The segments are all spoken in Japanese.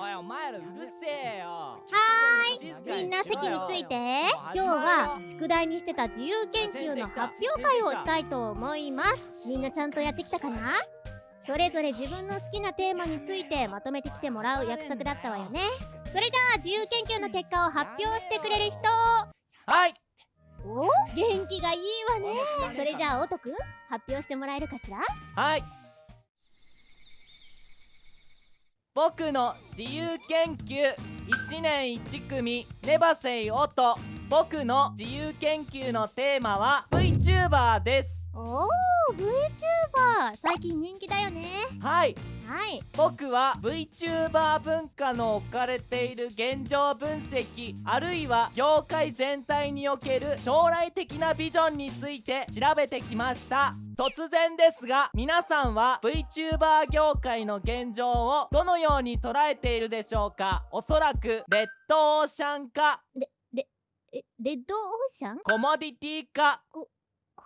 おいお前らうるせえよ。はーい。みんな席について。今日は宿題にしてた自由研究の発表会をしたいと思います。みんなちゃんとやってきたかな？それぞれ自分の好きなテーマについてまとめてきてもらう約束だったわよね。それじゃあ自由研究の結果を発表してくれる人。はい。お元気がいいわね。それじゃあおとく発表してもらえるかしら？はい僕の自由研究1年1組ネバセイオと僕の自由研究のテーマは VTuber です。おー VTuber 最近人気だよね。はい。はい。僕は VTuber 文化の置かれている現状分析あるいは業界全体における将来的なビジョンについて調べてきました。突然ですが皆さんは VTuber 業界の現状をどのように捉えているでしょうか？おそらくレッドオーシャン化えレッドオーシャン？コモディティ化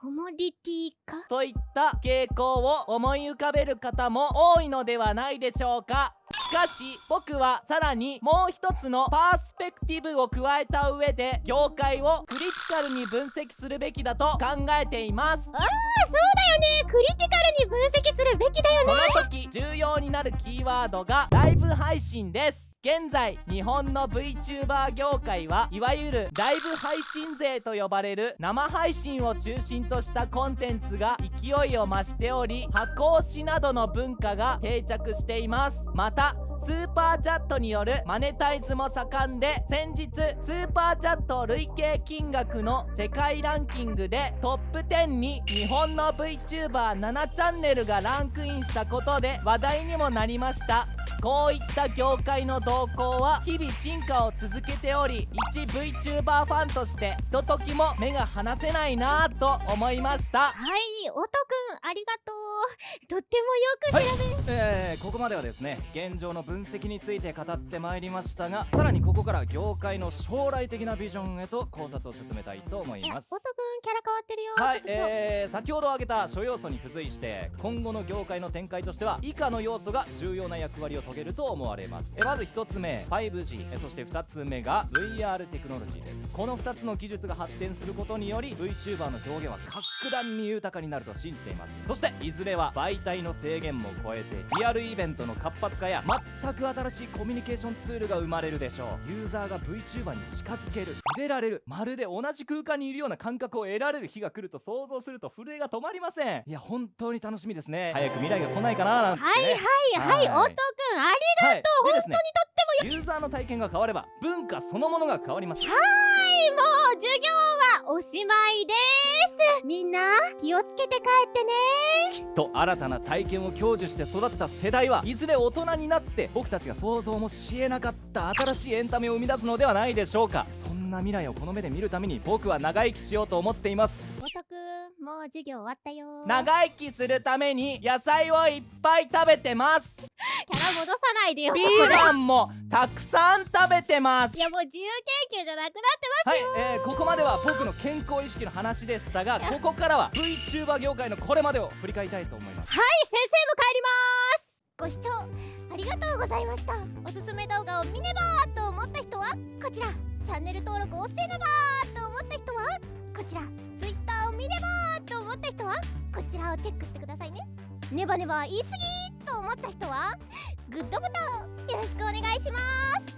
コモディティかといった傾向を思い浮かべる方も多いのではないでしょうか。しかし僕はさらにもう一つのパースペクティブを加えた上で業界をクリティカルに分析するべきだと考えています。ああそうね。クリティカルに分析するべきだよね。その時重要になるキーワードがライブ配信です。現在日本の VTuber 業界はいわゆるライブ配信勢と呼ばれる生配信を中心としたコンテンツが勢いを増しており箱押しなどの文化が定着しています。またスーパーチャットによるマネタイズも盛んで先日スーパーチャット累計金額の世界ランキングでトップ10に日本の VTuber7 チャンネルがランクインしたことで話題にもなりました。こういった業界の動向は日々進化を続けており一 VTuber ファンとしてひとときも目が離せないなぁと思いました。はいおとくんありがとう。とってもよく調べ、えー、ここまではですね現状の分析について語ってまいりましたがさらにここから業界の将来的なビジョンへと考察を進めたいと思います。おとくんキャラ変わってるよはいえー、先ほど挙げた諸要素に付随して今後の業界の展開としては以下の要素が重要な役割を遂げると思われます。えまず1つ目 5G えそして2つ目が VR テクノロジーです。この2つの技術が発展することにより VTuber の表現は格段に豊かになると信じています。そしていずれは媒体の制限も超えてリアルイベントの活発化や全く新しいコミュニケーションツールが生まれるでしょう。ユーザーが VTuber に近づける。触れられる。まるで同じ空間にいるような感覚を得られる日が来ると想像すると震えが止まりません。いや本当に楽しみですね。早く未来が来ないかななんつって、ね、はいはいはい、はい。おとくんありはい、本でですねユーザーの体験が変われば文化そのものが変わります。はいもう授業はおしまいです。みんな気をつけて帰ってねと新たな体験を享受して育った世代はいずれ大人になって僕たちが想像もしえなかった新しいエンタメを生み出すのではないでしょうか。そんな未来をこの目で見るために僕は長生きしようと思っています。おとくんもう授業終わったよ長生きするために野菜をいっぱい食べてますキャラ戻さないでよ。ビーガンもたくさん食べてます。いやもう自由研究じゃなくなってはい、えー、ここまでは僕の健康意識の話でしたがここからは VTuber 業界のこれまでを振り返りたいと思います。はい先生も帰ります。ご視聴ありがとうございました。おすすめ動画を見ねばと思った人はこちら。チャンネル登録をせねばと思った人はこちら。Twitter を見ねばと思った人はこちらをチェックしてくださいね。ネバネバ言い過ぎと思った人はグッドボタンをよろしくお願いします。